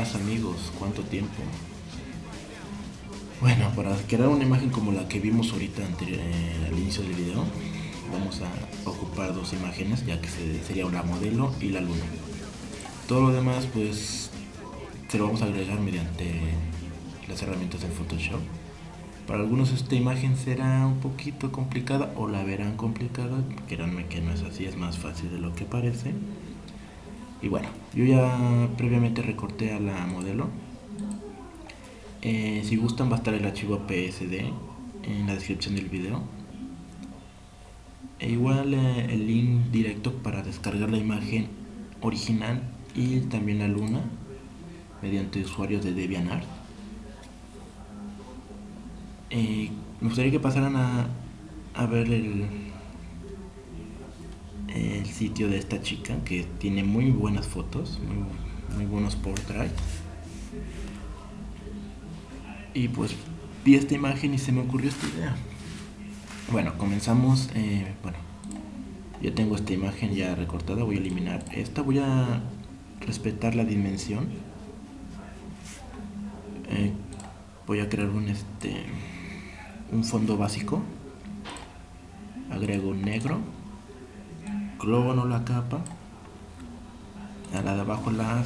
Hey, ¿qué pasa amigos? ¿Cuánto tiempo? Bueno, para crear una imagen como la que vimos ahorita eh, al inicio del video, vamos a ocupar dos imágenes, ya que sería una modelo y la luna. Todo lo demás, pues, se lo vamos a agregar mediante las herramientas de Photoshop. Para algunos esta imagen será un poquito complicada o la verán complicada, créanme que no es así, es más fácil de lo que parece. Y bueno, yo ya previamente recorté a la modelo. Eh, si gustan va a estar el archivo PSD en la descripción del video. E igual eh, el link directo para descargar la imagen original y también la luna mediante usuarios de DeviantArt. Eh, me gustaría que pasaran a, a ver el, el sitio de esta chica que tiene muy buenas fotos, muy, buenos portraits. Y pues vi esta imagen y se me ocurrió esta idea. Bueno, comenzamos. Eh, bueno, ya tengo esta imagen ya recortada. Voy a eliminar esta. Voy a respetar la dimensión. Eh, voy a crear un este un fondo básico. Agrego negro no la capa. A la de abajo la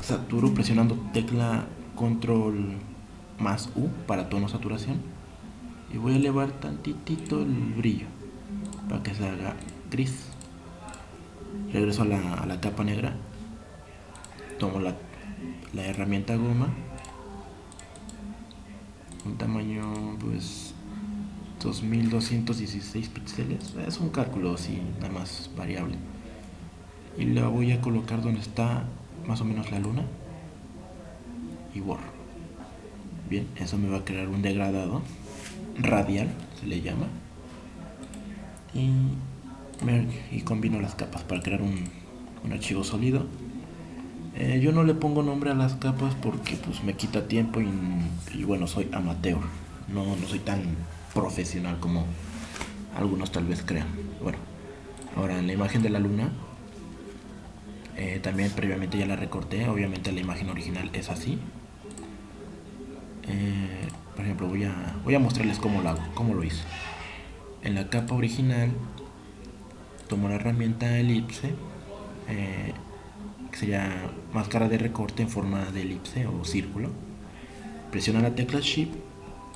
saturo presionando tecla control más U para tono saturación. Y voy a elevar tantitito el brillo para que se haga gris. Regreso a la, a la capa negra. Tomo la, la herramienta goma. Un tamaño pues 2216 píxeles. Es un cálculo así nada más variable. Y la voy a colocar donde está más o menos la luna y borro. Bien eso me va a crear un degradado radial se le llama. Y, y combino las capas para crear un, archivo sólido. Eh, yo no le pongo nombre a las capas porque pues me quita tiempo y, y bueno soy amateur. No, no soy tan profesional como algunos tal vez crean. Bueno, ahora en la imagen de la luna, eh, también previamente ya la recorté, obviamente la imagen original es así. Eh, por ejemplo, voy a, voy a mostrarles cómo lo hago, cómo lo hice. En la capa original, tomo la herramienta elipse, eh, que sería máscara de recorte en forma de elipse o círculo. Presiona la tecla Shift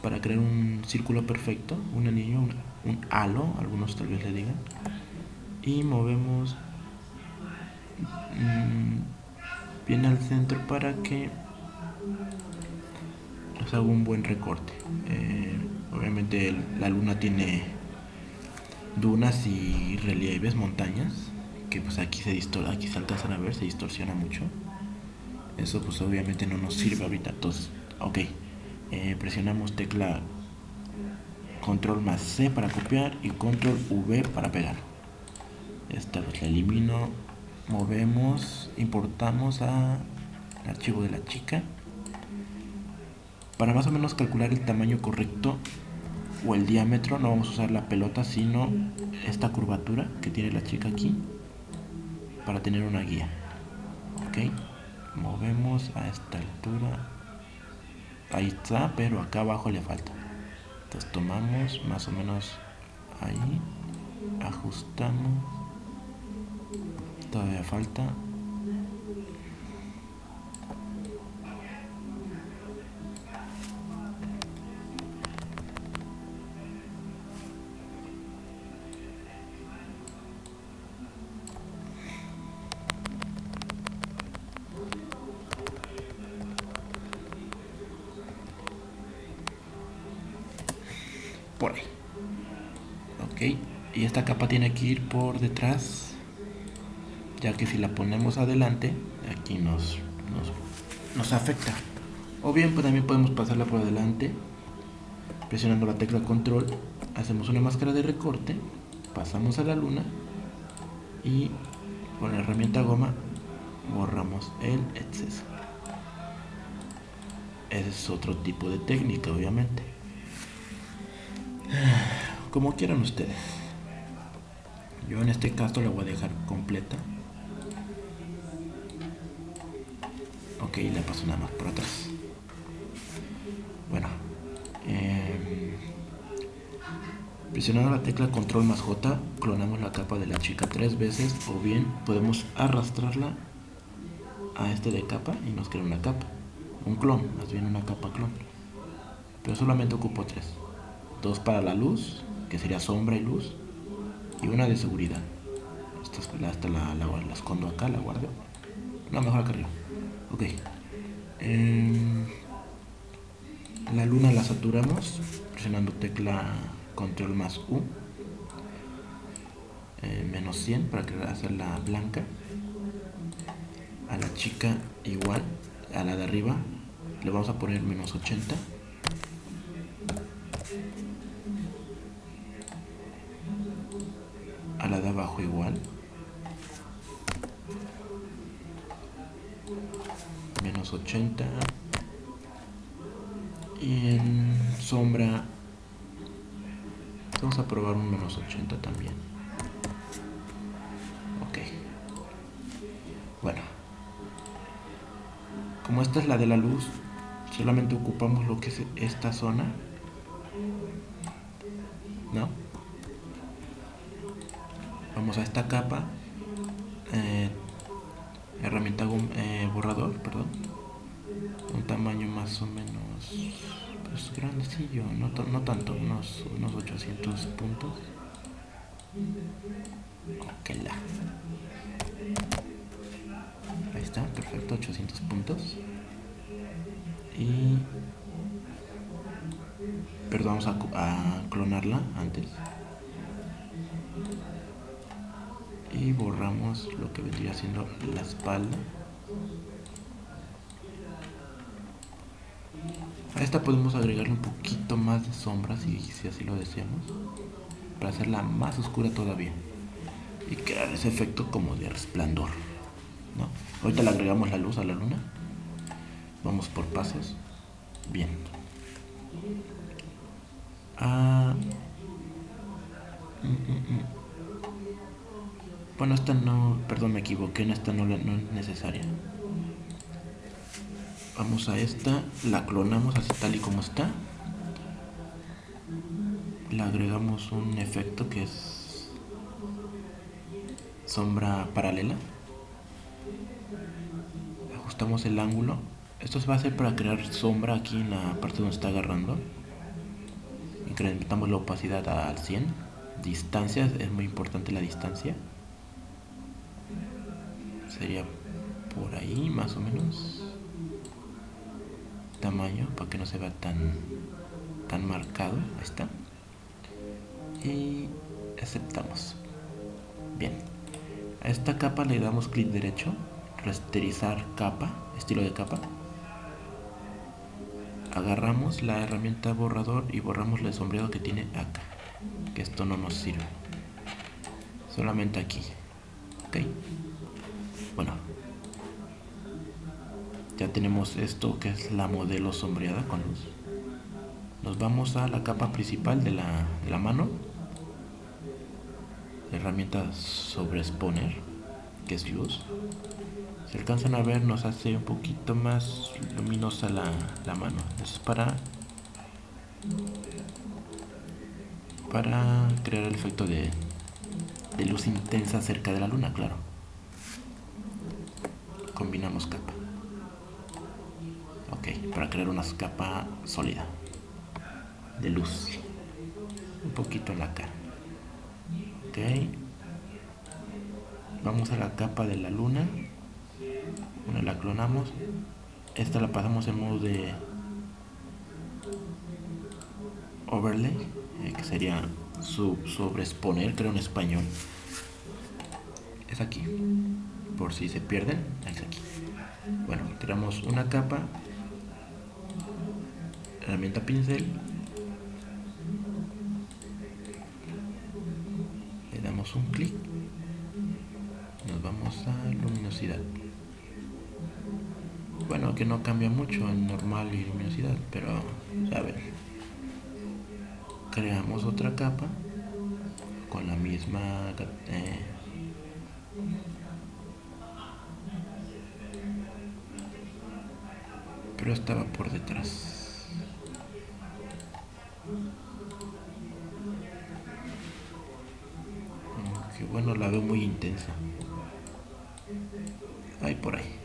para crear un círculo perfecto, un anillo, un, halo, algunos tal vez le digan. Y movemos mm, bien al centro para que nos haga un buen recorte. Eh, obviamente la luna tiene dunas y relieves, montañas, que pues aquí se distor aquí se alcanzan a ver, se distorsiona mucho. Eso pues obviamente no nos sirve ahorita, entonces, ok. Eh, presionamos tecla control más C para copiar y control V para pegar. Esta pues la elimino. Movemos importamos a el archivo de la chica para más o menos calcular el tamaño correcto o el diámetro. No vamos a usar la pelota sino esta curvatura que tiene la chica aquí para tener una guía. Ok. Movemos a esta altura ahí está pero acá abajo le falta. Entonces tomamos más o menos ahí ajustamos. Todavía falta ok y esta capa tiene que ir por detrás ya que si la ponemos adelante aquí nos, nos, afecta. O bien pues también podemos pasarla por adelante presionando la tecla control hacemos una máscara de recorte pasamos a la luna y con la herramienta goma borramos el exceso. Ese es otro tipo de técnica obviamente como quieran ustedes yo en este caso la voy a dejar completa ok le paso nada más por atrás. Bueno. Eh, presionando la tecla control más J, clonamos la capa de la chica tres veces o bien podemos arrastrarla a este de capa y nos crea una capa. Un clon, más bien una capa clon. Pero solamente ocupo tres. Dos para la luz, que sería sombra y luz, y una de seguridad. Esta, la, la, la, escondo acá, la guardo. No, mejor acá arriba. Ok. Em, la luna la saturamos presionando tecla control más U. Eh, menos 100 para hacerla blanca. A la chica igual. A la de arriba le vamos a poner menos 80. Menos 80 y en sombra vamos a probar un menos 80 también. Ok. Bueno. Como esta es la de la luz solamente ocupamos lo que es esta zona. ¿no? vamos a esta capa eh, herramienta eh, borrador, perdón. Un tamaño más o menos pues grandecillo, no, no tanto, unos, unos 800 puntos. Ok, la. Ahí está, perfecto, 800 puntos. Y... Perdón, vamos a, a clonarla antes y borramos lo que vendría siendo la espalda a esta podemos agregarle un poquito más de sombra si, así lo deseamos para hacerla más oscura todavía y crear ese efecto como de resplandor ¿no? ahorita le agregamos la luz a la luna vamos por pasos bien ah, mm, mm, mm. Bueno, esta no, perdón, me equivoqué, esta no es necesaria. Vamos a esta, la clonamos así tal y como está. Le agregamos un efecto que es sombra paralela. Ajustamos el ángulo. Esto se va a hacer para crear sombra aquí en la parte donde está agarrando. Incrementamos la opacidad al 100. Distancia, es muy importante la distancia sería por ahí más o menos tamaño para que no se vea tan tan marcado. Está. Y aceptamos. Bien. A esta capa le damos clic derecho rasterizar capa estilo de capa. Agarramos la herramienta borrador y borramos el sombreado que tiene acá que esto no nos sirve. Solamente aquí. Ok. Bueno ya tenemos esto que es la modelo sombreada con luz nos vamos a la capa principal de la, de la mano. Herramienta sobre exponer que es luz. Si alcanzan a ver nos hace un poquito más luminosa la, la mano. Eso es para para crear el efecto de, de luz intensa cerca de la luna claro. Combinamos capa. ok para crear una capa sólida de luz. Un poquito en la cara. Ok. Vamos a la capa de la luna. Una la clonamos. Esta la pasamos en modo de overlay eh, que sería su sobreexponer creo en español. Es aquí. Por si se pierden, es aquí. Bueno, tiramos una capa, herramienta pincel, le damos un clic, nos vamos a luminosidad. Bueno, que no cambia mucho en normal y luminosidad, pero a ver, creamos otra capa con la misma eh, pero estaba por detrás. Ahí por ahí.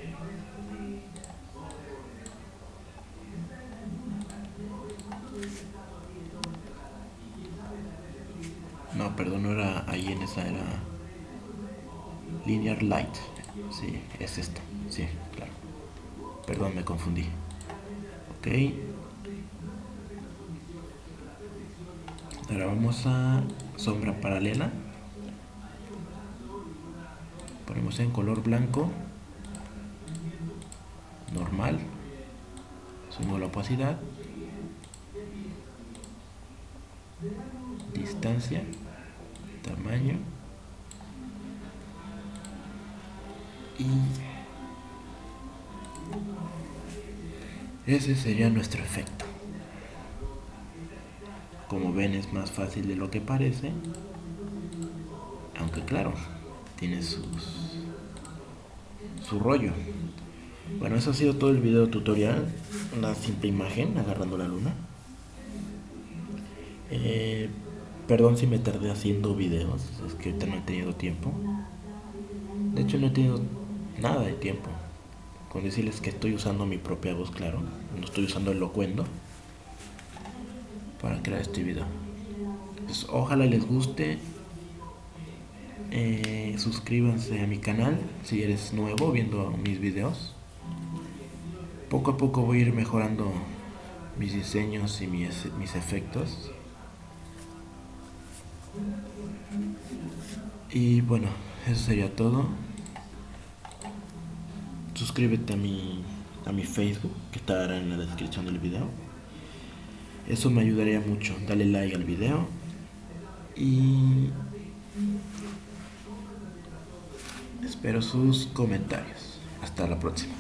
No, perdón, no era ahí en esa, era Linear Light. Sí, es esta. Sí, claro. Perdón, me confundí. Ok. Ahora vamos a sombra paralela. Ponemos en color blanco. Normal. Sumo la opacidad. Distancia. Tamaño. Y ese sería nuestro efecto. Como ven es más fácil de lo que parece. Aunque claro, tiene sus, su rollo. Bueno, eso ha sido todo el video tutorial. Una simple imagen agarrando la luna. Eh, perdón si me tardé haciendo videos, es que ahorita no he tenido tiempo. De hecho no he tenido nada de tiempo. Con decirles que estoy usando mi propia voz, claro. No estoy usando el locuendo para crear este video. Pues, ojalá les guste. Eh, suscríbanse a mi canal si eres nuevo viendo mis videos. Poco a poco voy a ir mejorando mis diseños y mis, mis efectos. Y bueno, eso sería todo suscríbete a mi, a mi Facebook, que estará en la descripción del video. Eso me ayudaría mucho. Dale like al video. Y espero sus comentarios. Hasta la próxima.